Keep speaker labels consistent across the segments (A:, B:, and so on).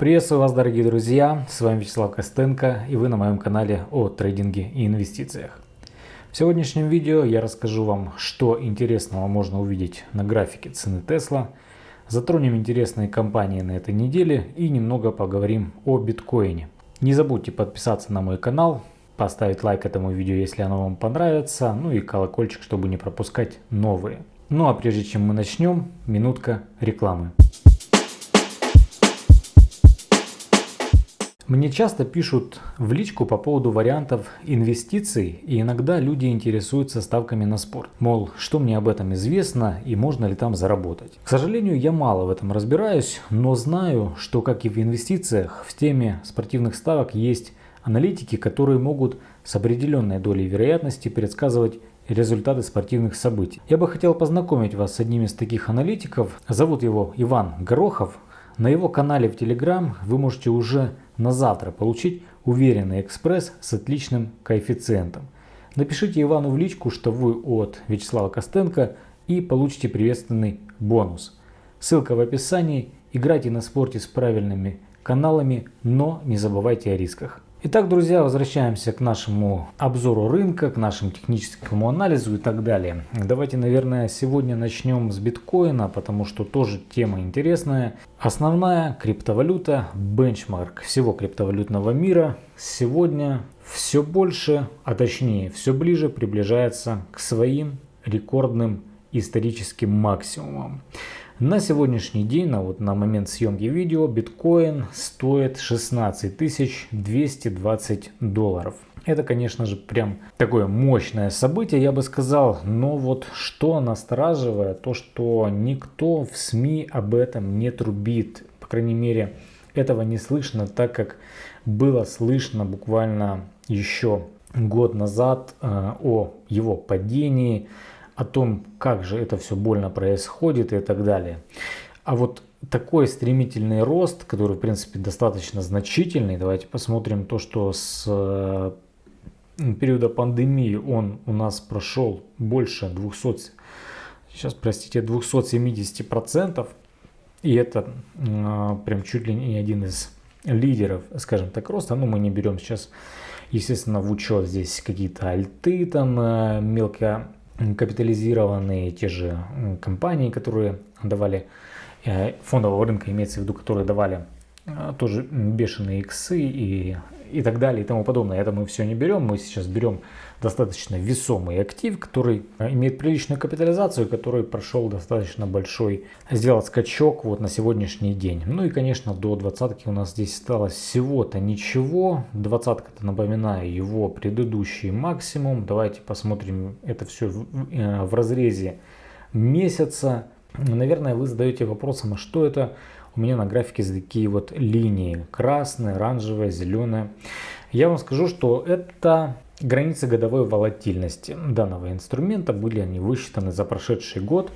A: Приветствую вас, дорогие друзья! С вами Вячеслав Костенко и вы на моем канале о трейдинге и инвестициях. В сегодняшнем видео я расскажу вам, что интересного можно увидеть на графике цены Tesla, затронем интересные компании на этой неделе и немного поговорим о биткоине. Не забудьте подписаться на мой канал, поставить лайк этому видео, если оно вам понравится, ну и колокольчик, чтобы не пропускать новые. Ну а прежде чем мы начнем, минутка рекламы. Мне часто пишут в личку по поводу вариантов инвестиций, и иногда люди интересуются ставками на спорт. Мол, что мне об этом известно и можно ли там заработать. К сожалению, я мало в этом разбираюсь, но знаю, что как и в инвестициях, в теме спортивных ставок есть аналитики, которые могут с определенной долей вероятности предсказывать результаты спортивных событий. Я бы хотел познакомить вас с одним из таких аналитиков. Зовут его Иван Горохов. На его канале в Telegram вы можете уже на завтра получить уверенный экспресс с отличным коэффициентом. Напишите Ивану в личку, что вы от Вячеслава Костенко и получите приветственный бонус. Ссылка в описании. Играйте на спорте с правильными каналами, но не забывайте о рисках. Итак, друзья, возвращаемся к нашему обзору рынка, к нашему техническому анализу и так далее. Давайте, наверное, сегодня начнем с биткоина, потому что тоже тема интересная. Основная криптовалюта, бенчмарк всего криптовалютного мира, сегодня все больше, а точнее все ближе приближается к своим рекордным историческим максимумам. На сегодняшний день, на, вот, на момент съемки видео, биткоин стоит 16 220 долларов. Это, конечно же, прям такое мощное событие, я бы сказал. Но вот что настораживает, то что никто в СМИ об этом не трубит. По крайней мере, этого не слышно, так как было слышно буквально еще год назад э, о его падении, о том, как же это все больно происходит и так далее. А вот такой стремительный рост, который в принципе достаточно значительный, давайте посмотрим то, что с э, периода пандемии он у нас прошел больше 200, сейчас простите, 270 процентов. И это э, прям чуть ли не один из лидеров, скажем так, роста. Ну, мы не берем сейчас, естественно, в учет здесь какие-то альты, там э, мелко капитализированные те же компании, которые давали э, фондового рынка, имеется в виду, которые давали э, тоже бешеные иксы и, и так далее и тому подобное. Это мы все не берем, мы сейчас берем достаточно весомый актив, который э, имеет приличную капитализацию, который прошел достаточно большой, сделал скачок вот на сегодняшний день. Ну и, конечно, до двадцатки у нас здесь осталось всего-то ничего. Двадцатка-то, напоминаю, его предыдущий максимум. Давайте посмотрим это все в, э, в разрезе месяца. Наверное, вы задаете вопросом, а что это у меня на графике такие вот линии? Красная, оранжевая, зеленая. Я вам скажу, что это Границы годовой волатильности данного инструмента были они высчитаны за прошедший год.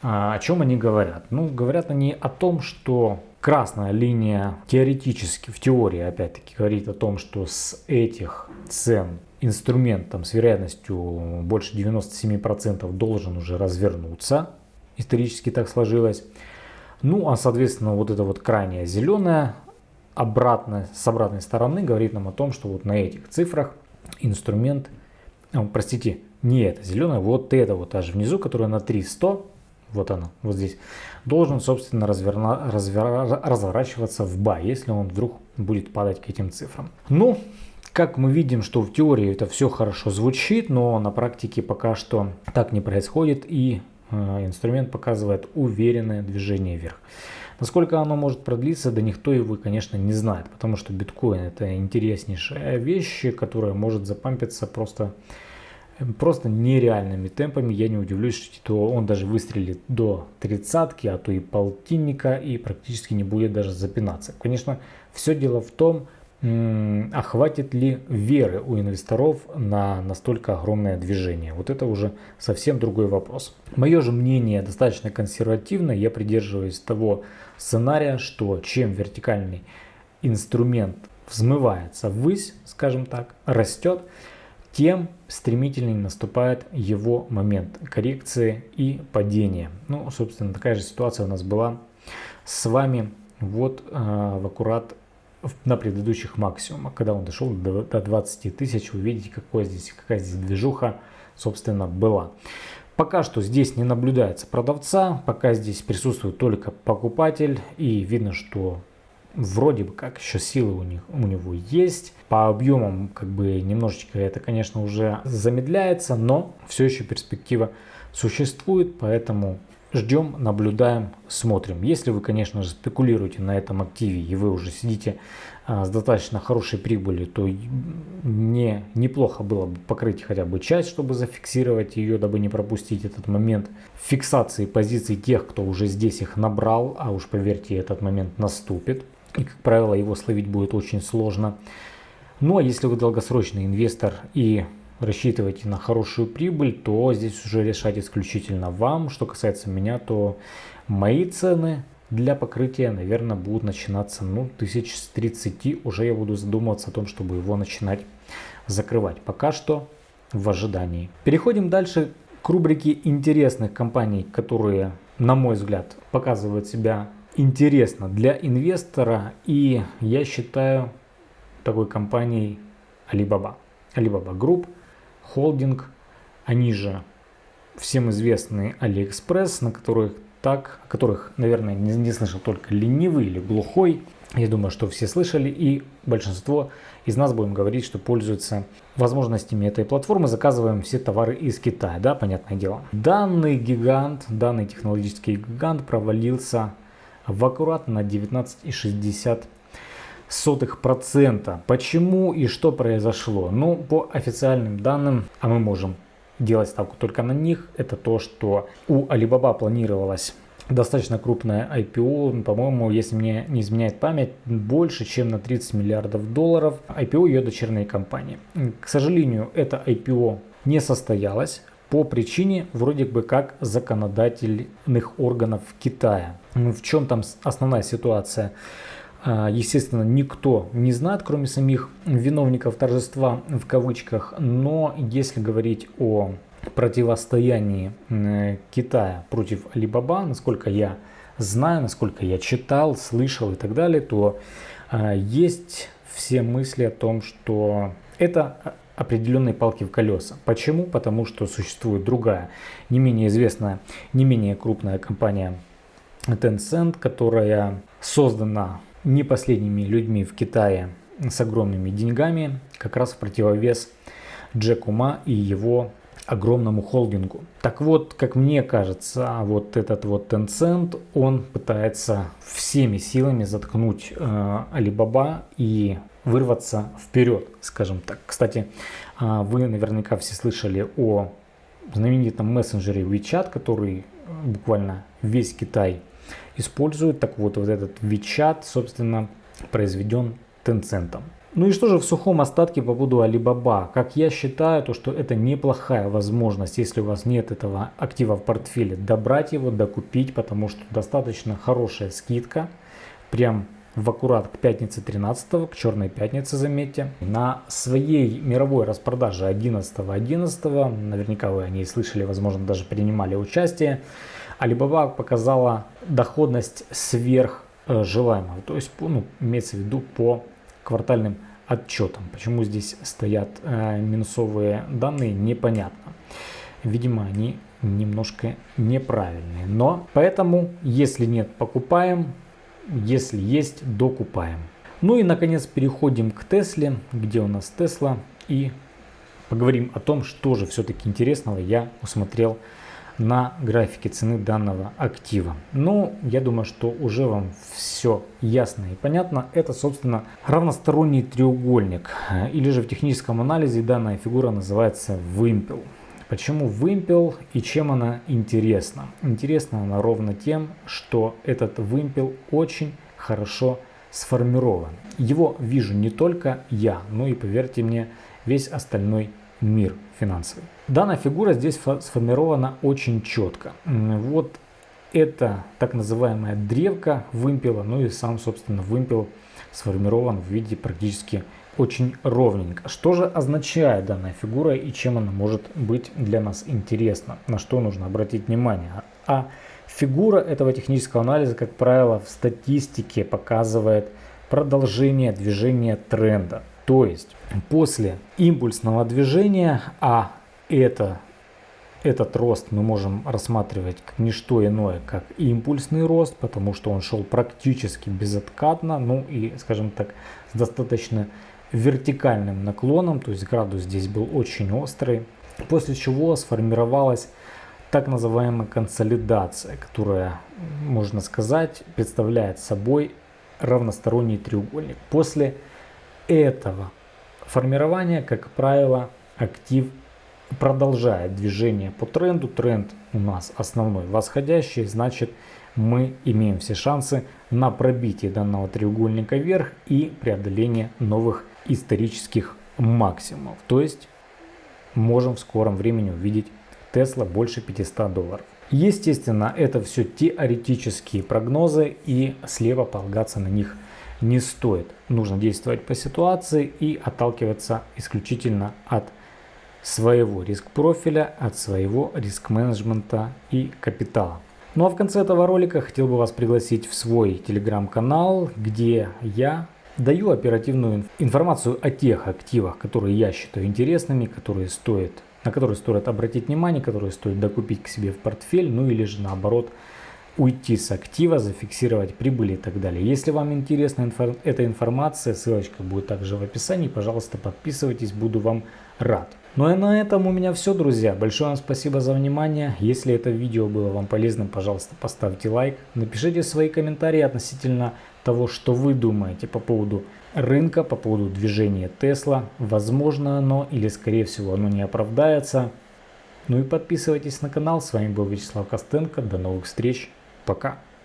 A: А, о чем они говорят? Ну, говорят они о том, что красная линия теоретически, в теории опять-таки, говорит о том, что с этих цен инструмент там, с вероятностью больше 97% должен уже развернуться. Исторически так сложилось. Ну, а соответственно, вот эта вот крайняя зеленая обратно, с обратной стороны говорит нам о том, что вот на этих цифрах инструмент, oh, простите, не это зеленое, вот это вот аж внизу, которое на 300, вот оно, вот здесь, должен, собственно, разверна, развер, разворачиваться в бай, если он вдруг будет падать к этим цифрам. Ну, как мы видим, что в теории это все хорошо звучит, но на практике пока что так не происходит и инструмент показывает уверенное движение вверх. Насколько оно может продлиться, да никто его, конечно, не знает, потому что биткоин это интереснейшая вещь, которая может запампиться просто, просто нереальными темпами. Я не удивлюсь, что он даже выстрелит до тридцатки, а то и полтинника и практически не будет даже запинаться. Конечно, все дело в том, а хватит ли веры у инвесторов на настолько огромное движение? Вот это уже совсем другой вопрос. Мое же мнение достаточно консервативное. Я придерживаюсь того сценария, что чем вертикальный инструмент взмывается ввысь, скажем так, растет, тем стремительнее наступает его момент коррекции и падения. Ну, собственно, такая же ситуация у нас была с вами вот э, в аккурат на предыдущих максимумах. Когда он дошел до, до 20 тысяч, вы видите, какой здесь, какая здесь движуха, собственно, была. Пока что здесь не наблюдается продавца, пока здесь присутствует только покупатель и видно, что вроде бы как еще силы у, них, у него есть. По объемам как бы немножечко это, конечно, уже замедляется, но все еще перспектива существует, поэтому ждем, наблюдаем, смотрим. Если вы, конечно же, спекулируете на этом активе и вы уже сидите а, с достаточно хорошей прибылью, то не, неплохо было бы покрыть хотя бы часть, чтобы зафиксировать ее, дабы не пропустить этот момент фиксации позиций тех, кто уже здесь их набрал, а уж поверьте, этот момент наступит. И, как правило, его словить будет очень сложно. Ну а если вы долгосрочный инвестор и рассчитываете на хорошую прибыль, то здесь уже решать исключительно вам. Что касается меня, то мои цены для покрытия, наверное, будут начинаться ну, тысяч с 30. Уже я буду задумываться о том, чтобы его начинать закрывать. Пока что в ожидании. Переходим дальше к рубрике интересных компаний, которые, на мой взгляд, показывают себя интересно для инвестора. И я считаю такой компанией Alibaba. Alibaba Group – холдинг, они же всем известный AliExpress, на которых так, о которых, наверное, не, не слышал только ленивый или глухой. Я думаю, что все слышали и большинство из нас будем говорить, что пользуются возможностями этой платформы, заказываем все товары из Китая, да, понятное дело. Данный гигант, данный технологический гигант провалился в аккуратно на 19,60 сотых процента. Почему и что произошло? Ну, по официальным данным, а мы можем делать ставку только на них, это то, что у Alibaba планировалось достаточно крупное IPO, по-моему, если мне не изменяет память, больше, чем на 30 миллиардов долларов. IPO ее дочерней компании. К сожалению, это IPO не состоялось по причине вроде бы как законодательных органов Китая. В чем там основная ситуация? А, естественно, никто не знает, кроме самих виновников торжества в кавычках. Но если говорить о противостоянии Китая против Алибаба, насколько я знаю, насколько я читал, слышал и так далее, то а, есть все мысли о том, что это определенные палки в колеса. Почему? Потому что существует другая, не менее известная, не менее крупная компания Tencent, которая создана не последними людьми в Китае с огромными деньгами, как раз в противовес Джеку Ма и его огромному холдингу. Так вот, как мне кажется, вот этот вот Tencent, он пытается всеми силами заткнуть э, Alibaba и вырваться вперед, скажем так. Кстати, э, вы наверняка все слышали о знаменитом мессенджере WeChat, который буквально весь Китай используют. Так вот, вот этот WeChat, собственно, произведен Tencent. Ну и что же в сухом остатке по поводу Alibaba? Как я считаю, то что это неплохая возможность, если у вас нет этого актива в портфеле, добрать его, докупить, потому что достаточно хорошая скидка. Прям в аккурат к пятнице 13, к черной пятнице, заметьте. На своей мировой распродаже 11.11, .11, наверняка вы о ней слышали, возможно, даже принимали участие, Alibaba показала доходность сверх э, то есть ну, имеется в виду по квартальным отчетам. Почему здесь стоят э, минусовые данные, непонятно. Видимо, они немножко неправильные. Но поэтому, если нет, покупаем. Если есть, докупаем. Ну и, наконец, переходим к Тесле. Где у нас Тесла? И поговорим о том, что же все-таки интересного я усмотрел на графике цены данного актива. Ну, я думаю, что уже вам все ясно и понятно. Это, собственно, равносторонний треугольник. Или же в техническом анализе данная фигура называется вымпел. Почему вымпел и чем она интересна? Интересна она ровно тем, что этот вымпел очень хорошо сформирован. Его вижу не только я, но и, поверьте мне, весь остальной мир финансовый. Данная фигура здесь сформирована очень четко. Вот это так называемая древка вымпела, ну и сам, собственно, вымпел сформирован в виде практически очень ровненько. Что же означает данная фигура и чем она может быть для нас интересна? На что нужно обратить внимание? А Фигура этого технического анализа, как правило, в статистике показывает продолжение движения тренда. То есть после импульсного движения, а это, этот рост мы можем рассматривать как не что иное, как импульсный рост, потому что он шел практически безоткатно, ну и, скажем так, с достаточно вертикальным наклоном, то есть градус здесь был очень острый, после чего сформировалась так называемая консолидация, которая, можно сказать, представляет собой равносторонний треугольник. После этого формирования, как правило, актив продолжает движение по тренду. Тренд у нас основной восходящий, значит мы имеем все шансы на пробитие данного треугольника вверх и преодоление новых исторических максимумов. То есть можем в скором времени увидеть Tesla больше 500 долларов. Естественно, это все теоретические прогнозы и слепо полагаться на них не стоит. Нужно действовать по ситуации и отталкиваться исключительно от своего риск-профиля, от своего риск-менеджмента и капитала. Ну а в конце этого ролика хотел бы вас пригласить в свой телеграм-канал, где я даю оперативную информацию о тех активах, которые я считаю интересными, которые стоят, на которые стоит обратить внимание, которые стоит докупить к себе в портфель, ну или же наоборот уйти с актива, зафиксировать прибыли и так далее. Если вам интересна инфор эта информация, ссылочка будет также в описании. Пожалуйста, подписывайтесь, буду вам рад. Ну и на этом у меня все, друзья. Большое вам спасибо за внимание. Если это видео было вам полезным, пожалуйста, поставьте лайк. Напишите свои комментарии относительно того, что вы думаете по поводу рынка, по поводу движения Тесла. Возможно оно или скорее всего оно не оправдается. Ну и подписывайтесь на канал. С вами был Вячеслав Костенко. До новых встреч. Пока.